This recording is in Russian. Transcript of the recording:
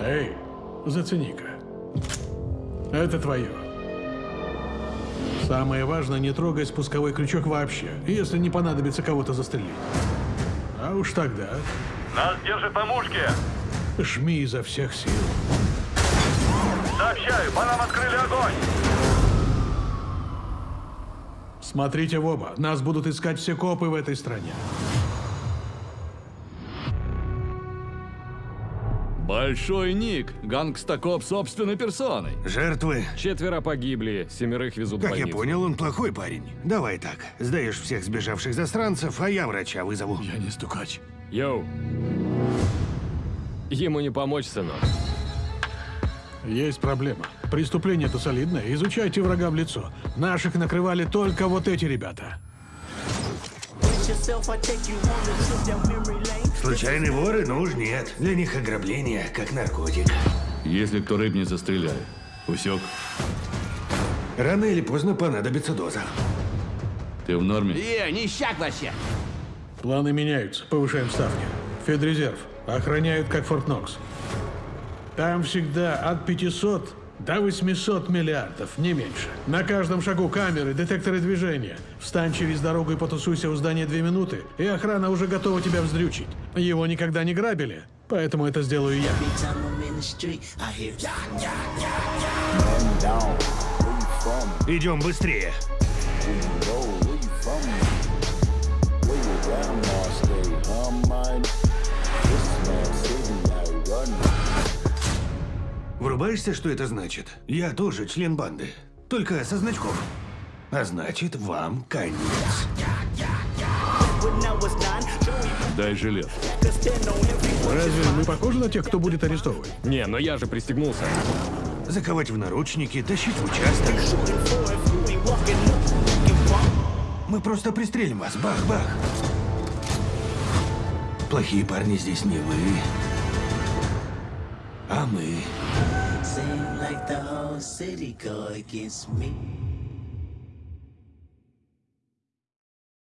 Эй, зацени-ка. Это твое. Самое важное, не трогай спусковой крючок вообще, если не понадобится кого-то застрелить. А уж тогда Нас держит по мушке. жми изо всех сил. Сообщаю, по нам открыли огонь. Смотрите в оба, нас будут искать все копы в этой стране. Большой Ник, гангстакоп собственной персоной. Жертвы? Четверо погибли, семерых везут Как я понял, он плохой парень. Давай так. Сдаешь всех сбежавших засранцев, а я врача вызову. Я не стукач. Йоу. Ему не помочь, сынок. Есть проблема. Преступление-то солидное. Изучайте врага в лицо. Наших накрывали только вот эти ребята. Случайные воры? Ну уж нет. Для них ограбление, как наркотик. Если кто рыбнет, застреляй. Усек. Рано или поздно понадобится доза. Ты в норме? Е, ништяк вообще. Планы меняются. Повышаем ставки. Федрезерв. Охраняют, как Форт Нокс. Там всегда от 500 до 800 миллиардов, не меньше. На каждом шагу камеры, детекторы движения. Встань через дорогу и потусуйся у здания две минуты, и охрана уже готова тебя вздрючить. Его никогда не грабили, поэтому это сделаю я. Every time Врубаешься, что это значит? Я тоже член банды. Только со значком. А значит, вам конец. Дай жилет. Разве мы похожи на тех, кто будет арестовывать? Не, но я же пристегнулся. Заковать в наручники, тащить в участок. Мы просто пристрелим вас. Бах-бах. Плохие парни здесь не вы, а мы. Seem like the whole city go against me.